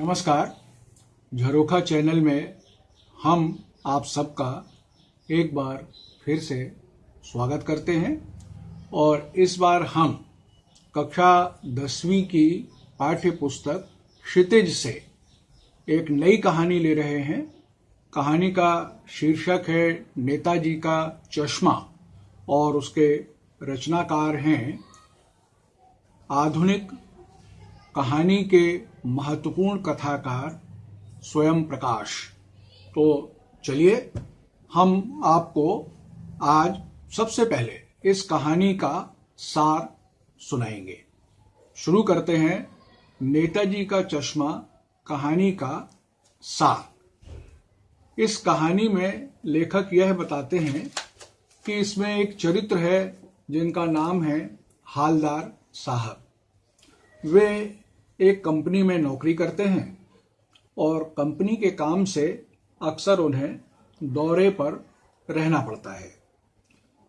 नमस्कार। झरोखा चैनल में हम आप सबका एक बार फिर से स्वागत करते हैं और इस बार हम कक्षा दसवीं की पाठ्य पुस्तक क्षितिज से एक नई कहानी ले रहे हैं। कहानी का शीर्षक है नेताजी का चश्मा और उसके रचनाकार हैं आधुनिक कहानी के महत्वपूर्ण कथाकार स्वयं प्रकाश। तो चलिए, हम आपको आज सबसे पहले इस कहानी का सार सुनाएँगे। शुरू करते हैं नेताजी का चश्मा कहानी का सार। इस कहानी में लेखक यह बताते हैं कि इसमें एक चरित्र है जिनका नाम है हालदार साहब। वे एक कंपनी में नौकरी करते हैं और कंपनी के काम से अक्सर उन्हें दौरे पर रहना पड़ता है।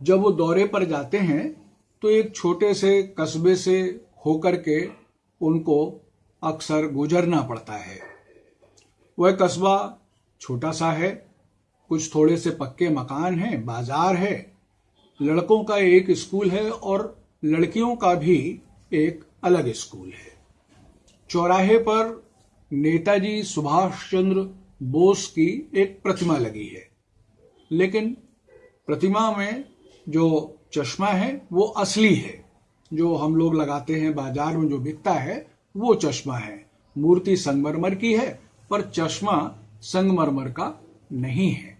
जब वो दौरे पर जाते हैं तो एक छोटे से कस्बे से होकर के उनको अक्सर गुजरना पड़ता है। वह कस्बा छोटा सा है, कुछ थोड़े से पक्के मकान हैं, बाज़ार है, लड़कों का एक स्कूल है और लड़कियों का भी एक अलग स्कूल है। चौराहे पर नेताजी सुभाष चंद्र बोस की एक प्रतिमा लगी है। लेकिन प्रतिमा में जो चश्मा है, वो असली है। जो हम लोग लगाते हैं बाज़ार में जो बिकता है, वो चश्मा है। मूर्ति संगमरमर की है, पर चश्मा संगमरमर का नहीं है।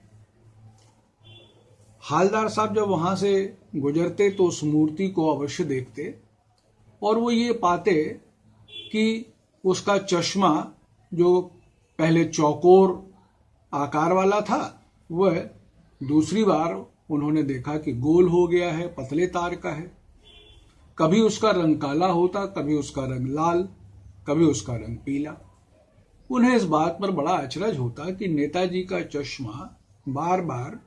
हालदार साहब जब वहाँ से गुजरते तो उस मूर्ति को अवश्य देखते और वो ये पाते कि उसका चश्मा जो पहले चौकोर आकार वाला था, वह दूसरी बार उन्होंने देखा कि गोल हो गया है, पतले तार का है। कभी उसका रंग काला होता, कभी उसका रंग लाल, कभी उसका रंग पीला। उन्हें इस बात पर बड़ा अचरज होता कि नेताजी का चश्मा बार बार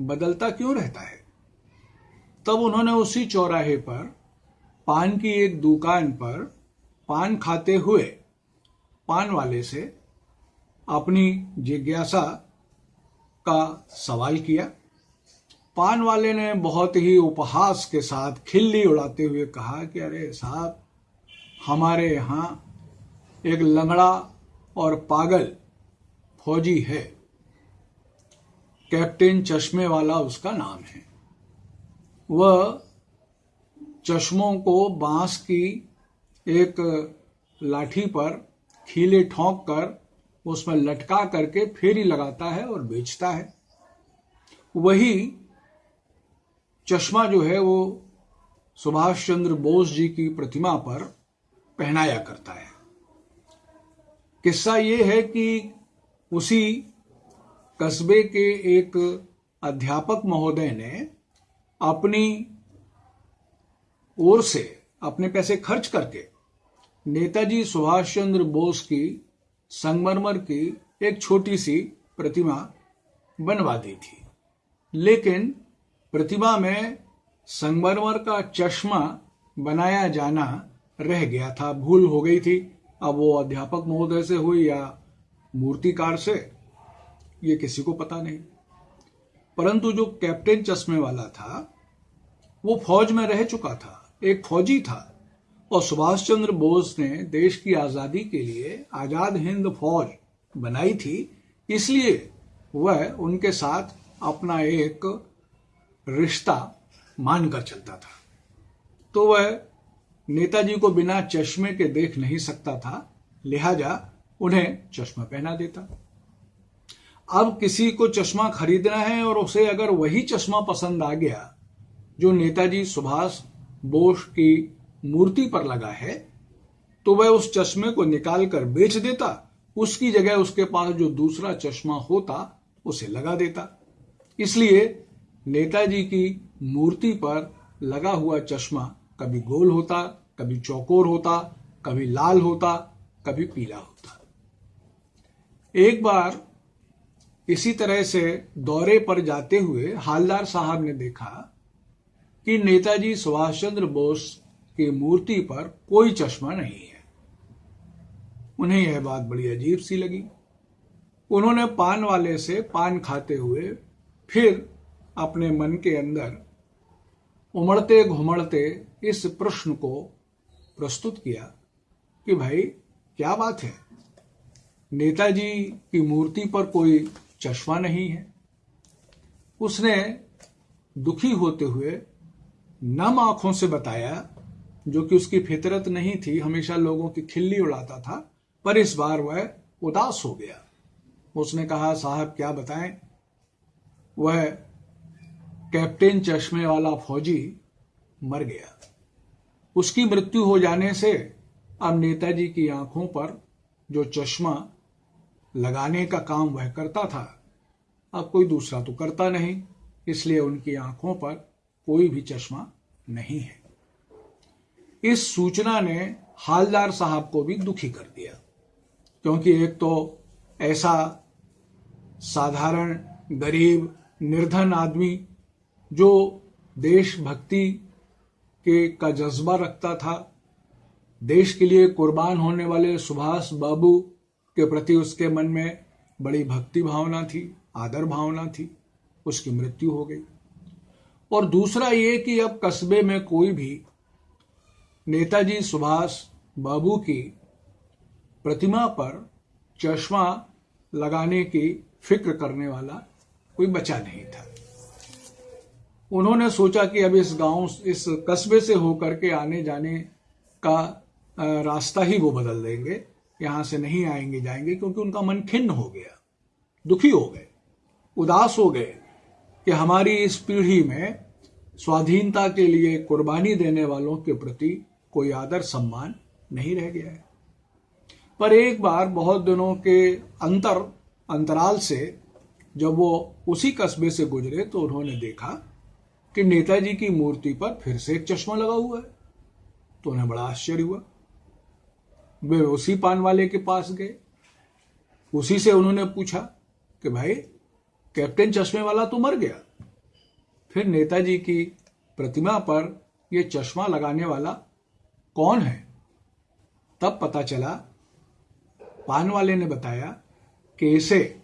बदलता क्यों रहता है। तब उन्होंने उसी चौराहे पर, पान की एक दुकान पर पान खाते हुए पान वाले से अपनी जिज्ञासा का सवाल किया। पान वाले ने बहुत ही उपहास के साथ खिल्ली उड़ाते हुए कहा कि, अरे साहब, हमारे यहाँ एक लंगड़ा और पागल फौजी है। कैप्टन चश्मे वाला उसका नाम है। वह चश्मों को बाँस की एक लाठी पर खीले ठोंक कर उसमें लटका करके फेरी लगाता है और बेचता है। वही चश्मा जो है वो सुभाष चंद्र बोस जी की प्रतिमा पर पहनाया करता है। किस्सा ये है कि उसी कस्बे के एक अध्यापक महोदय ने अपनी ओर से अपने पैसे खर्च करके नेताजी सुभाष चंद्र बोस की संगमरमर की एक छोटी सी प्रतिमा बनवा दी थी। लेकिन प्रतिमा में संगमरमर का चश्मा बनाया जाना रह गया था, भूल हो गई थी। अब वो अध्यापक महोदय से हुई या मूर्तिकार से, ये किसी को पता नहीं। परंतु जो कैप्टन चश्मे वाला था, वो फौज में रह चुका था, एक फौजी था। और सुभाष चंद्र बोस ने देश की आज़ादी के लिए आज़ाद हिंद फौज बनाई थी, इसलिए वह उनके साथ अपना एक रिश्ता मानकर चलता था। तो वह नेताजी को बिना चश्मे के देख नहीं सकता था, लिहाजा उन्हें चश्मा पहना देता। अब किसी को चश्मा खरीदना है और उसे अगर वही चश्मा पसंद आ गया, जो नेताजी सुभाष बोस की मूर्ति पर लगा है तो वह उस चश्मे को निकाल कर बेच देता, उसकी जगह उसके पास जो दूसरा चश्मा होता, उसे लगा देता। इसलिए नेताजी की मूर्ति पर लगा हुआ चश्मा कभी गोल होता, कभी चौकोर होता, कभी लाल होता, कभी पीला होता। एक बार इसी तरह से दौरे पर जाते हुए हालदार साहब ने देखा कि नेताजी सुभाष चंद्र बोस की मूर्ति पर कोई चश्मा नहीं है। उन्हें यह बात बड़ी अजीब सी लगी। उन्होंने पान वाले से पान खाते हुए फिर अपने मन के अंदर उमड़ते घुमड़ते इस प्रश्न को प्रस्तुत किया कि भाई, क्या बात है? नेताजी की मूर्ति पर कोई चश्मा नहीं है। उसने दुखी होते हुए नम आँखों से बताया जो कि उसकी फितरत नहीं थी, हमेशा लोगों की खिल्ली उड़ाता था, पर इस बार वह उदास हो गया। उसने कहा, साहब, क्या बताएँ? वह कैप्टन चश्मे वाला फौजी मर गया। उसकी मृत्यु हो जाने से अब नेताजी की आँखों पर जो चश्मा लगाने का काम वह करता था, अब कोई दूसरा तो करता नहीं, इसलिए उनकी आँखों पर कोई भी चश्मा नहीं है। इस सूचना ने हालदार साहब को भी दुखी कर दिया। क्योंकि एक तो ऐसा साधारण, गरीब, निर्धन आदमी जो देशभक्ति के का जज्बा रखता था, देश के लिए कुर्बान होने वाले सुभाष बाबू के प्रति उसके मन में बड़ी भक्ति भावना थी, आदर भावना थी, उसकी मृत्यु हो गई। और दूसरा ये कि अब कस्बे में कोई भी नेताजी सुभाष बाबू की प्रतिमा पर चश्मा लगाने की फ़िक्र करने वाला कोई बचा नहीं था। उन्होंने सोचा कि अब इस गाँव, इस कस्बे से होकर के आने जाने का रास्ता ही वो बदल देंगे। यहाँ से नहीं आएँगे, जाएँगे, क्योंकि उनका मन खिन्न हो गया, दुखी हो गए, उदास हो गए कि हमारी इस पीढ़ी में स्वाधीनता के लिए कुर्बानी देने वालों के प्रति कोई आदर सम्मान नहीं रह गया है। पर एक बार बहुत दिनों के अंतर, अंतराल से जब वो उसी कस्बे से गुजरे तो उन्होंने देखा कि नेताजी की मूर्ति पर फिर से एक चश्मा लगा हुआ है। तो उन्हें बड़ा आश्चर्य हुआ। वे उसी पान वाले के पास गए। उसी से उन्होंने पूछा कि भाई, कैप्टन चश्मे वाला तो मर गया। फिर नेताजी की प्रतिमा पर यह चश्मा लगाने वाला कौन है? तब पता चला, पान वाले ने बताया कि इसे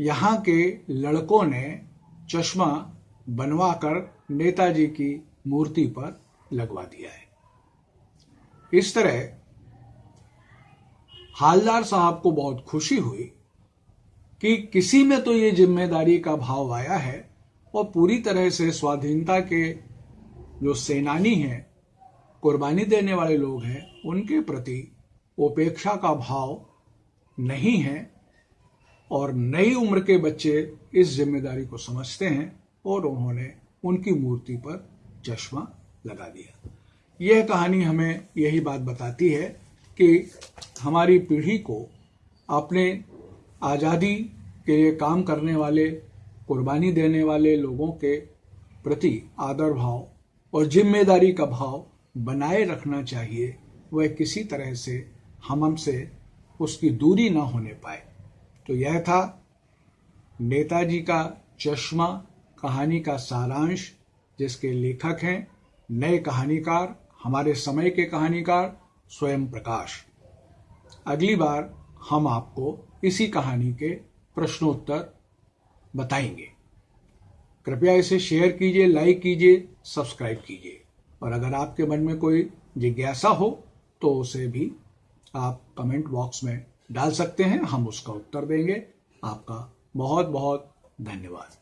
यहाँ के लड़कों ने चश्मा बनवाकर नेताजी की मूर्ति पर लगवा दिया है। इस तरह हालदार साहब को बहुत खुशी हुई कि किसी में तो ये ज़िम्मेदारी का भाव आया है और पूरी तरह से स्वाधीनता के जो सेनानी हैं कुर्बानी देने वाले लोग हैं, उनके प्रति उपेक्षा का भाव नहीं है और नई उम्र के बच्चे इस ज़िम्मेदारी को समझते हैं और उन्होंने उनकी मूर्ति पर चश्मा लगा दिया। यह कहानी हमें यही बात बताती है कि हमारी पीढ़ी को अपने आज़ादी के लिए काम करने वाले, कुर्बानी देने वाले लोगों के प्रति आदर भाव और ज़िम्मेदारी का भाव बनाए रखना चाहिए, वह किसी तरह से हम हमसे उसकी दूरी ना होने पाए। तो यह था नेताजी का चश्मा, कहानी का सारांश, जिसके लेखक हैं नए कहानीकार, हमारे समय के कहानीकार स्वयं प्रकाश। अगली बार हम आपको इसी कहानी के प्रश्नोत्तर बताएँगे। कृपया इसे शेयर कीजिए, लाइक कीजिए, सब्सक्राइब कीजिए। और अगर आपके मन में कोई जिज्ञासा हो तो उसे भी आप कमेंट बॉक्स में डाल सकते हैं, हम उसका उत्तर देंगे। आपका बहुत बहुत धन्यवाद।